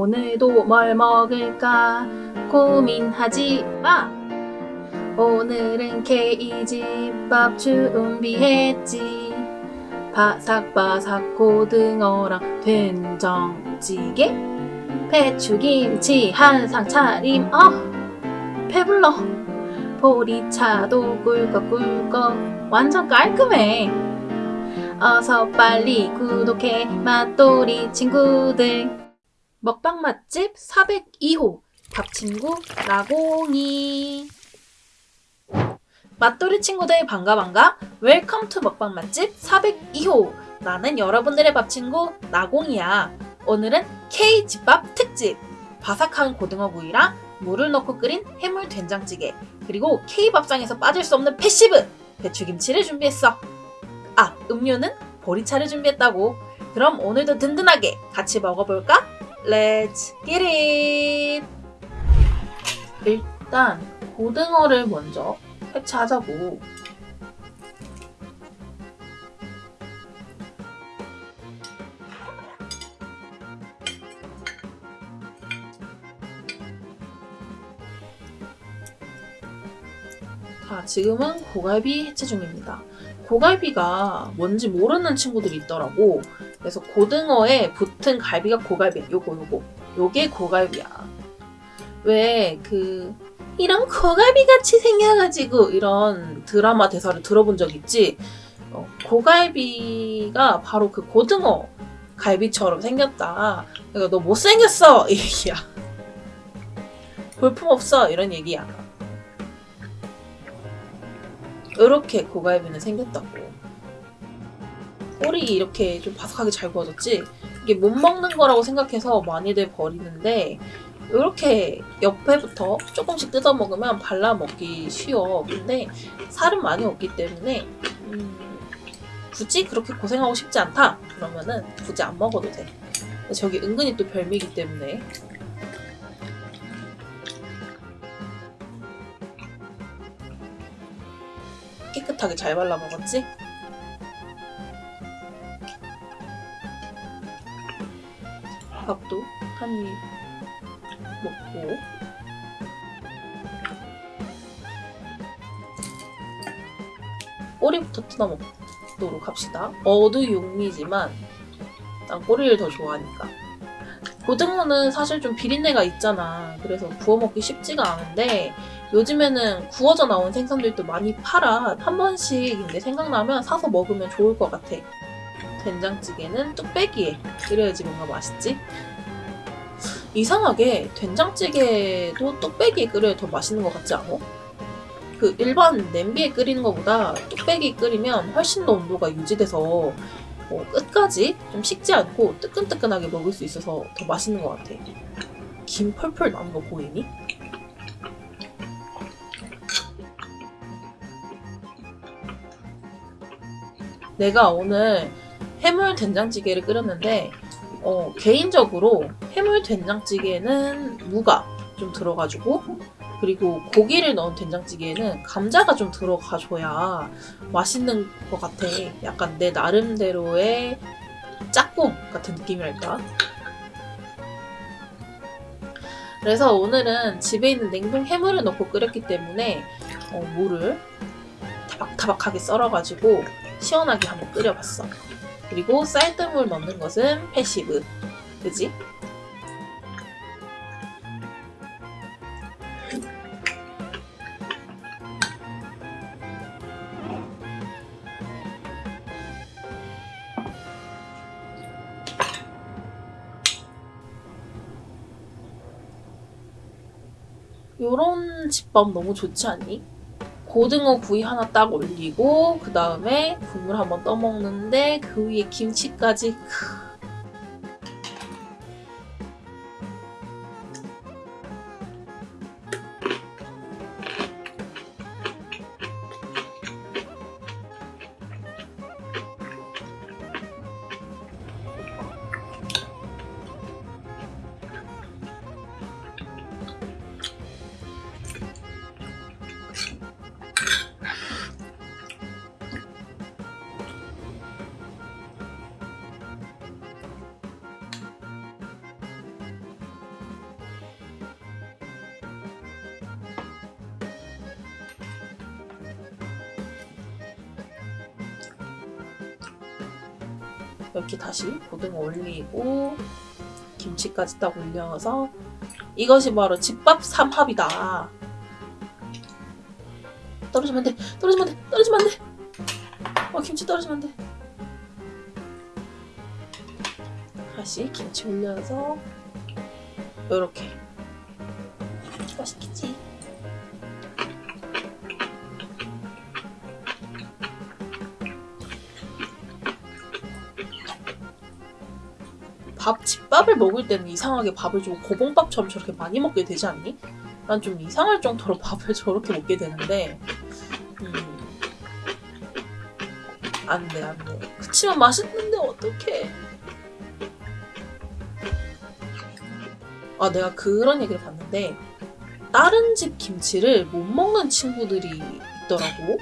오늘도 뭘 먹을까 고민하지 마. 오늘은 케이집밥 준비했지. 바삭바삭 고등어랑 된장찌개, 배추김치 한상 차림. 어, 배불러. 보리차도 꿀꺽꿀꺽 완전 깔끔해. 어서 빨리 구독해 맛돌이 친구들. 먹방 맛집 402호. 밥친구 나공이. 맛돌이 친구들 반가 반가. Welcome to 먹방 맛집 402호. 나는 여러분들의 밥친구 나공이야. 오늘은 K집밥 특집. 바삭한 고등어구이랑 무를 넣고 끓인 해물 된장찌개 그리고 K밥상에서 빠질 수 없는 passive 배추김치를 준비했어. 아 음료는 보리차를 준비했다고. 그럼 오늘도 든든하게 같이 먹어볼까? Let's! 일단 고등어를 먼저 해체하자고 자, 지금은 고갈비 해체 중입니다. 고갈비가 뭔지 모르는 친구들이 있더라고. 그래서 고등어에 붙은 갈비가 고갈비야. 요거 요거. 요게 고갈비야. 왜 그 이런 고갈비 같이 생겨가지고 이런 드라마 대사를 들어본 적 있지? 어, 고갈비가 바로 그 고등어 갈비처럼 생겼다. 그러니까 너 못생겼어 이 얘기야. 볼품 없어 이런 얘기야. 이렇게 고갈비는 생겼다고. 꼬리 이렇게 좀 바삭하게 잘 구워졌지? 이게 못 먹는 거라고 생각해서 많이들 버리는데 이렇게 옆에부터 조금씩 뜯어 먹으면 발라 먹기 쉬워. 근데 살은 많이 없기 때문에 음, 굳이 그렇게 고생하고 싶지 않다. 그러면은 굳이 안 먹어도 돼. 저기 은근히 또 별미이기 때문에 깨끗하게 잘 발라 먹었지? 밥도 한 입 먹고 꼬리부터 뜯어 먹도록 합시다. 어두육미지만 난 꼬리를 더 좋아하니까. 고등어는 사실 좀 비린내가 있잖아. 그래서 구워 먹기 쉽지가 않은데 요즘에는 구워져 나온 생선들도 많이 팔아. 한 번씩 근데 생각나면 사서 먹으면 좋을 것 같아. 된장찌개는 뚝배기에 끓여야지 뭔가 맛있지? 이상하게 된장찌개도 뚝배기에 끓여야 더 맛있는 것 같지 않아? 그 일반 냄비에 끓이는 것보다 뚝배기 끓이면 훨씬 더 온도가 유지돼서 어, 끝까지 좀 식지 않고 뜨끈뜨끈하게 먹을 수 있어서 더 맛있는 것 같아. 김 펄펄 나는 거 보이니? 내가 오늘 해물 된장찌개를 끓였는데 어, 개인적으로 해물 된장찌개는 무가 좀 들어가지고 그리고 고기를 넣은 된장찌개에는 감자가 좀 들어가줘야 맛있는 것 같아. 약간 내 나름대로의 짝꿍 같은 느낌이랄까. 그래서 오늘은 집에 있는 냉동 해물을 넣고 끓였기 때문에 어, 무를 타박타박하게 썰어가지고 시원하게 한번 끓여봤어. 그리고 쌀뜨물 넣는 것은 passive. 그지? 요런 집밥 너무 좋지 않니? 고등어 구이 하나 딱 올리고 그 다음에 국물 한번 떠먹는데 그 위에 김치까지 이렇게 다시 고등어 올리고 김치까지 딱 올려서 이것이 바로 집밥 삼합이다. 떨어지면 안 돼. 떨어지면 안 돼. 떨어지면 안 돼. 어 김치 떨어지면 안 돼. 다시 김치 올려서 요렇게 맛있겠지. 밥 집밥을 먹을 때는 이상하게 밥을 좀 고봉밥처럼 저렇게 많이 먹게 되지 않니? 난 좀 이상할 정도로 밥을 저렇게 먹게 되는데 음. 안돼 안돼 그치만 맛있는데 어떡해 아 내가 그런 얘기를 봤는데 다른 집 김치를 못 먹는 친구들이 있더라고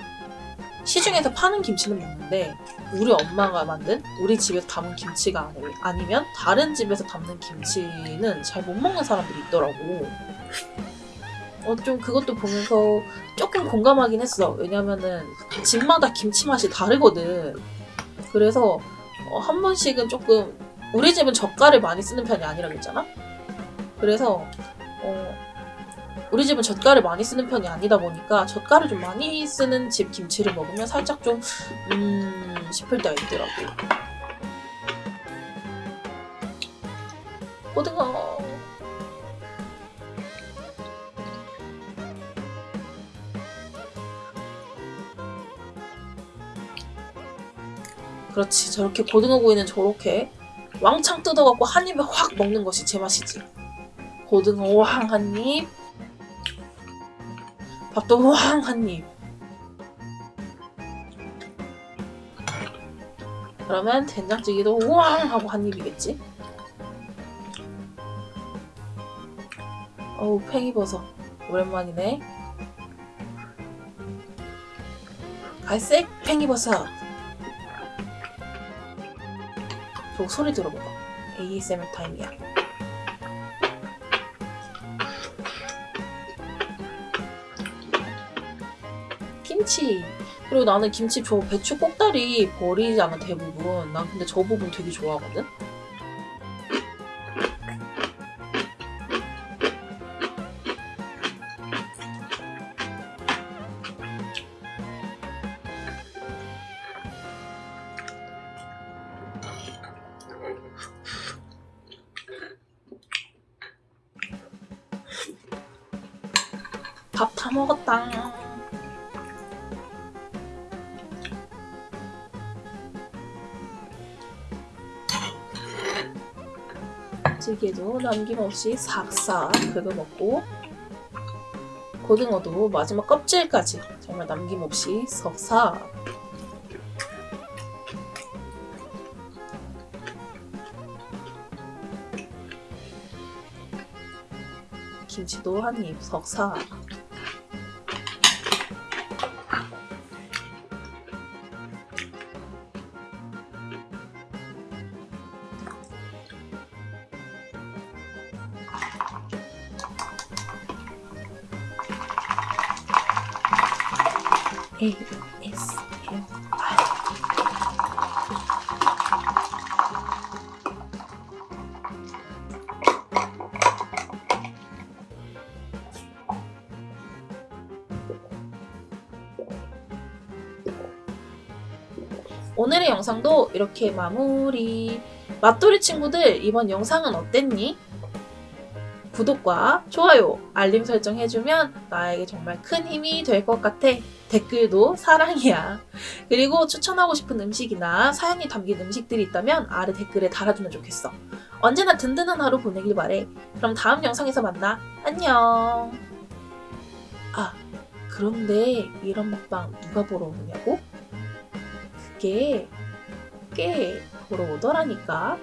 시중에서 파는 김치는 먹는데 우리 엄마가 만든 우리 집에서 담은 김치가 아니- 아니면 다른 집에서 담는 김치는 잘 못 먹는 사람들이 있더라고. 어, 좀 그것도 보면서 조금 공감하긴 했어. 왜냐면은 집마다 김치 맛이 다르거든. 그래서 어, 한 번씩은 조금 우리 집은 젓갈을 많이 쓰는 편이 아니라 그랬잖아. 그래서 어, 우리 집은 젓갈을 많이 쓰는 편이 아니다 보니까 젓갈을 좀 많이 쓰는 집 김치를 먹으면 살짝 좀 음... 싶을 때가 있더라고. 고등어. 그렇지. 저렇게 고등어 구이는 저렇게 왕창 뜯어갖고 한 입에 확 먹는 것이 제 맛이지. 고등어 왕 한 입. 밥도 왕한 입. 그러면 된장찌개도 우왕 하고 한 입이겠지? 어우 팽이버섯. 오랜만이네. 갈색 팽이버섯. 저 소리 들어봐봐 ASMR 타임이야 김치 그리고 나는 김치 저 배추 꼭다리 버리잖아 대부분. 난 근데 저 부분 되게 좋아하거든. 밥 다 먹었다. 찌개도 남김없이 싹싹 긁어먹고 고등어도 마지막 껍질까지 정말 남김없이 싹싹 김치도 한입 석삭 ASMR 오늘의 영상도 이렇게 마무리. 맛돌이 친구들 이번 영상은 어땠니? 구독과 좋아요, 알림 설정 해주면 나에게 정말 큰 힘이 될 것 같아. 댓글도 사랑이야. 그리고 추천하고 싶은 음식이나 사연이 담긴 음식들이 있다면 아래 댓글에 달아주면 좋겠어. 언제나 든든한 하루 보내길 바래. 그럼 다음 영상에서 만나. 안녕. 아, 그런데 이런 먹방 누가 보러 오느냐고? 그게 꽤 보러 오더라니까.